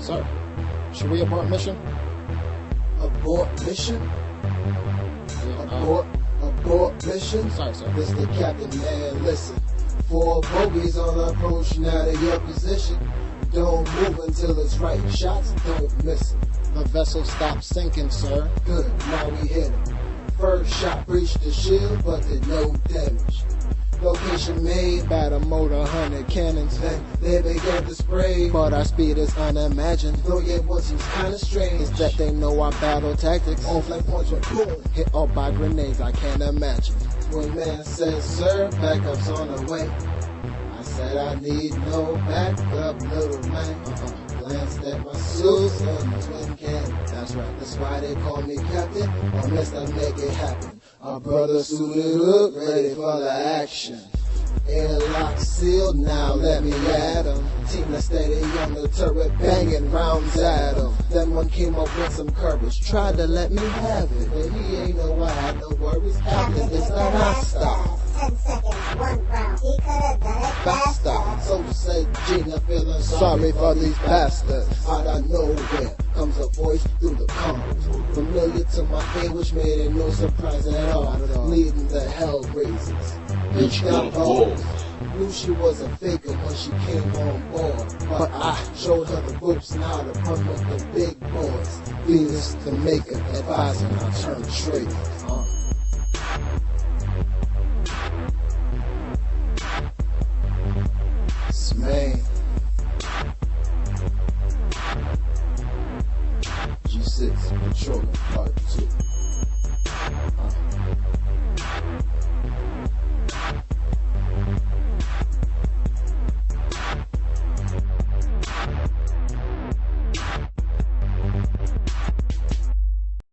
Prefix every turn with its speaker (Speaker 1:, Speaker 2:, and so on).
Speaker 1: Sir, should we abort mission?
Speaker 2: Abort mission?
Speaker 1: Yeah, uh,
Speaker 2: Abort, abort mission?
Speaker 1: Sorry, sir.
Speaker 2: Mr. Captain, man, listen. Four bogeys on approach, now to your position. Don't move until it's right. Shots, don't miss
Speaker 1: the vessel stopped sinking, sir.
Speaker 2: Good, now we hit 'em. First shot breached the shield, but did no damage. Made,
Speaker 1: the motor, hundred cannons.
Speaker 2: then they began to spray.
Speaker 1: But our speed is unimagined.
Speaker 2: Though yet what seems kinda strange.
Speaker 1: That they know our battle tactics?
Speaker 2: on flank points boom.
Speaker 1: Hit up by grenades, I can't imagine.
Speaker 2: When man said, sir, backup's on the way. I said, I need no backup, little man. Uh-uh. Glanced at my suit and twin cannon.
Speaker 1: That's right.
Speaker 2: That's why they call me captain, or Mr. Make It Happen. Our brother suited up, ready for the action. Airlock sealed, now let me at 'em. Team that's steady on the turret, banging rounds at 'em. Then one came up with some courage, tried to let me have it, but he ain't know I had no worries. Captain, it's not our style.
Speaker 3: Ten seconds, one round. He could have done it
Speaker 2: Faster.
Speaker 3: faster.
Speaker 2: So said Gina, feeling
Speaker 1: Sorry for these bastards.
Speaker 2: Out of nowhere comes a voice through the combos. Familiar to my ear, which made it no surprise at all.
Speaker 1: Not at all.
Speaker 2: Leading the hell raisers bitch got balls. Knew she was a faker when she came on board. But I showed her the ropes, now the pump up the big boys. Venus the maker, advising I turn traitor. Huh? Smain. G6 Part 2. Huh?